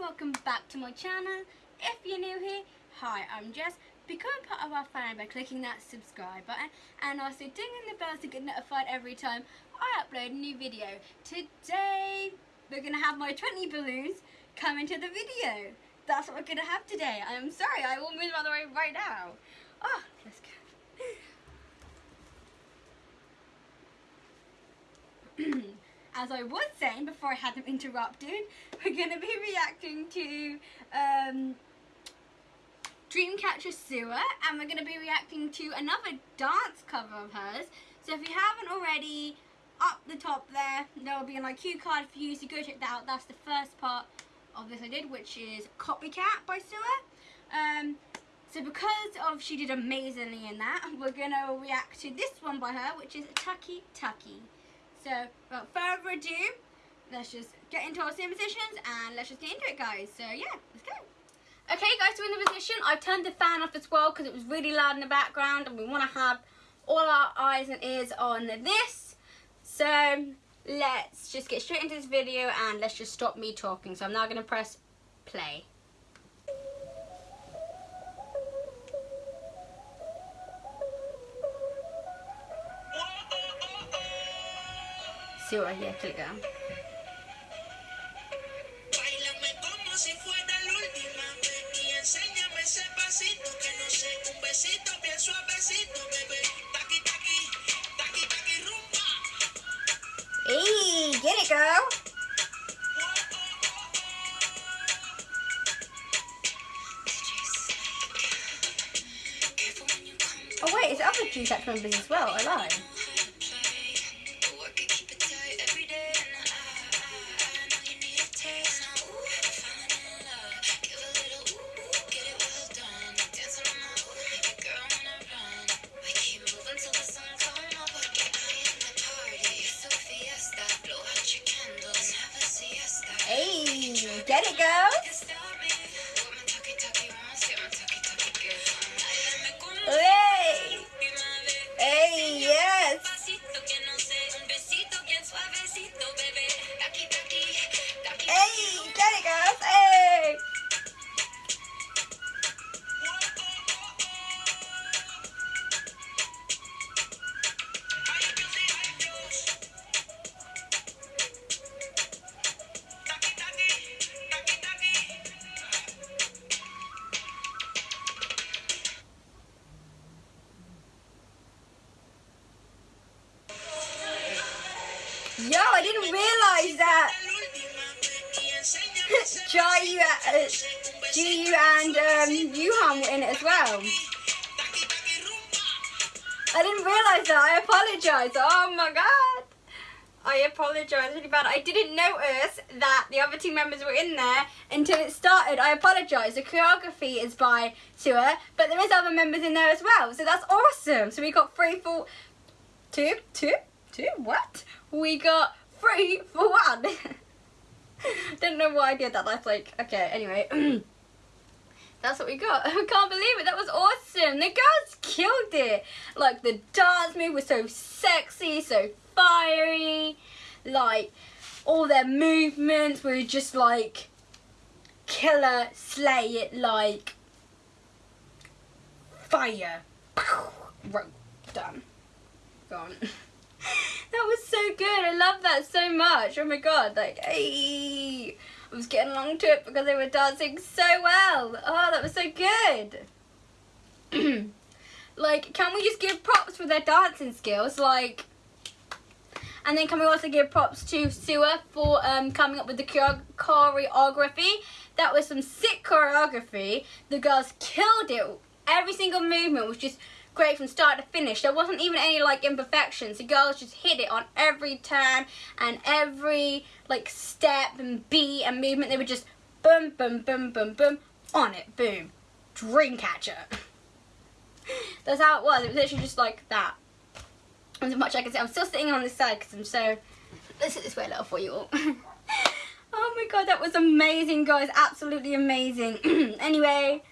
welcome back to my channel. If you're new here, hi, I'm Jess. Become part of our family by clicking that subscribe button and also dinging the bell to get notified every time I upload a new video. Today, we're going to have my 20 balloons come into the video. That's what we're going to have today. I'm sorry, I will move on the way right now. Oh, let's go. As I was saying before I had them interrupted, we're going to be reacting to um, Dreamcatcher SuA and we're going to be reacting to another dance cover of hers. So if you haven't already, up the top there, there will be an IQ card for you, so go check that out. That's the first part of this I did, which is Copycat by SuA. Um, so because of she did amazingly in that, we're going to react to this one by her, which is Taki Taki. So, without further ado, let's just get into our sim positions and let's just get into it, guys. So, yeah, let's go. Okay, guys, so in the position, I've turned the fan off as well because it was really loud in the background and we want to have all our eyes and ears on this. So, let's just get straight into this video and let's just stop me talking. So, I'm now going to press play. See what I hear. Hey, get it, girl. Oh wait, it's other two sex members as well. I Get it, girls? Yo, I didn't realize that Jiu, uh, Jiu and um, Yoohyeon were in it as well. I didn't realize that. I apologize. Oh my god. I apologize really bad. I didn't notice that the other team members were in there until it started. I apologize. The choreography is by SuA, but there is other members in there as well. So that's awesome. So we got three, four, two, two, two, what? We got three for one. Didn't know why I did that. That's like, okay, anyway. That's what we got. I can't believe it. That was awesome. The girls killed it. Like, the dance move was so sexy, so fiery. Like, all their movements were just like, killer, slay it like fire. Right, done. Gone. that was so good. I love that so much. Oh my god, like, hey. I was getting along to it because they were dancing so well. Oh, that was so good. like, can we just give props for their dancing skills? Like, and then can we also give props to SuA for um, coming up with the choreography? That was some sick choreography. The girls killed it. Every single movement was just great from start to finish. There wasn't even any like imperfections. The girls just hit it on every turn and every like step and beat and movement. They were just boom, boom, boom, boom, boom, on it, boom. Dreamcatcher. That's how it was. It was literally just like that. As much as I can say. I'm still sitting on this side because I'm so... Let's sit this way a little for you all. oh my god, that was amazing, guys. Absolutely amazing. anyway,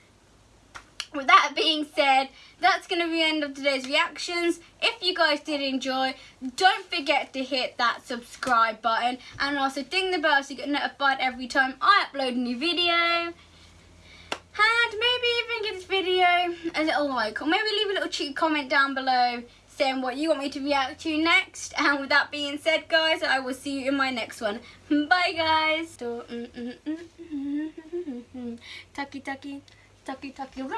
with that being said, that's going to be the end of today's reactions. If you guys did enjoy, don't forget to hit that subscribe button and also ding the bell so you get notified every time I upload a new video. And maybe even give this video a little like or maybe leave a little cheeky comment down below saying what you want me to react to next. And with that being said, guys, I will see you in my next one. Bye, guys. Taki, taki. Taki Taki Rumba.